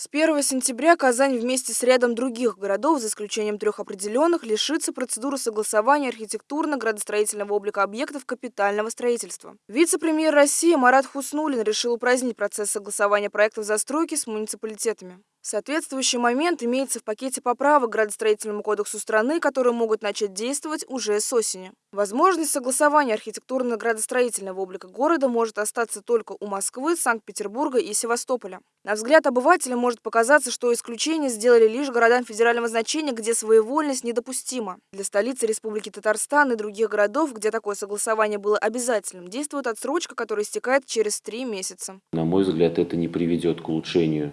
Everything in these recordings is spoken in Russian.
С 1 сентября Казань вместе с рядом других городов, за исключением трех определенных, лишится процедуры согласования архитектурно-градостроительного облика объектов капитального строительства. Вице-премьер России Марат Хуснулин решил упразднить процесс согласования проектов застройки с муниципалитетами. Соответствующий момент имеется в пакете поправок к градостроительному кодексу страны, которые могут начать действовать уже с осени. Возможность согласования архитектурно-градостроительного облика города может остаться только у Москвы, Санкт-Петербурга и Севастополя. На взгляд обывателя может показаться, что исключение сделали лишь городам федерального значения, где своевольность недопустима. Для столицы Республики Татарстан и других городов, где такое согласование было обязательным, действует отсрочка, которая истекает через три месяца. На мой взгляд, это не приведет к улучшению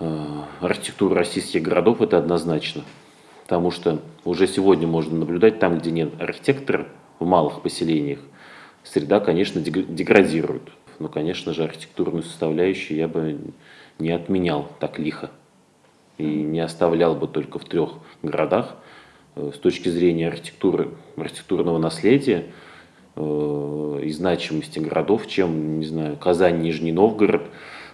Э, архитектуру российских городов, это однозначно. Потому что уже сегодня можно наблюдать, там, где нет архитектора, в малых поселениях, среда, конечно, деградирует. Но, конечно же, архитектурную составляющую я бы не отменял так лихо. И не оставлял бы только в трех городах. Э, с точки зрения архитектуры, архитектурного наследия э, и значимости городов, чем, не знаю, Казань, Нижний Новгород,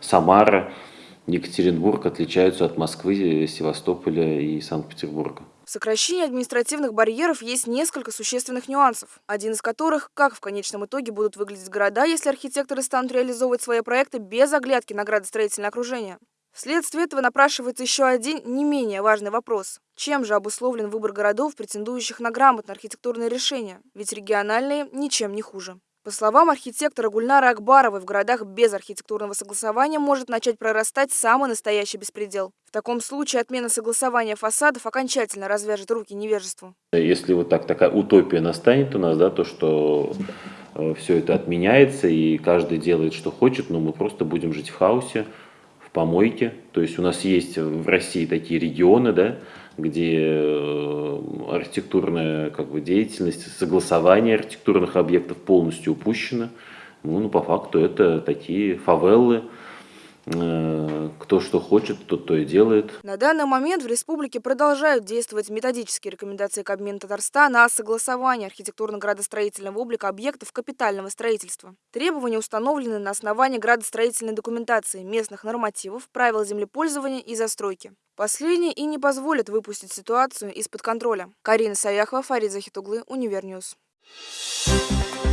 Самара – Екатеринбург отличаются от Москвы, Севастополя и Санкт-Петербурга. В сокращении административных барьеров есть несколько существенных нюансов. Один из которых – как в конечном итоге будут выглядеть города, если архитекторы станут реализовывать свои проекты без оглядки на градостроительное окружение. Вследствие этого напрашивается еще один не менее важный вопрос. Чем же обусловлен выбор городов, претендующих на грамотное архитектурное решение? Ведь региональные ничем не хуже. По словам архитектора Гульнара Акбаровой, в городах без архитектурного согласования может начать прорастать самый настоящий беспредел. В таком случае отмена согласования фасадов окончательно развяжет руки невежеству. Если вот так такая утопия настанет у нас, да, то что э, все это отменяется и каждый делает, что хочет, но мы просто будем жить в хаосе, в помойке. То есть у нас есть в России такие регионы, да, где э, архитектурная как бы, деятельность, согласование архитектурных объектов полностью упущено. Ну, ну, по факту это такие фавелы, кто что хочет, тот то и делает. На данный момент в республике продолжают действовать методические рекомендации Кабмина Татарстана о согласовании архитектурно-градостроительного облика объектов капитального строительства. Требования установлены на основании градостроительной документации, местных нормативов, правил землепользования и застройки. Последние и не позволят выпустить ситуацию из-под контроля. Карина Саяхова, Фарид Захитуглы, Универньюз. Thank you.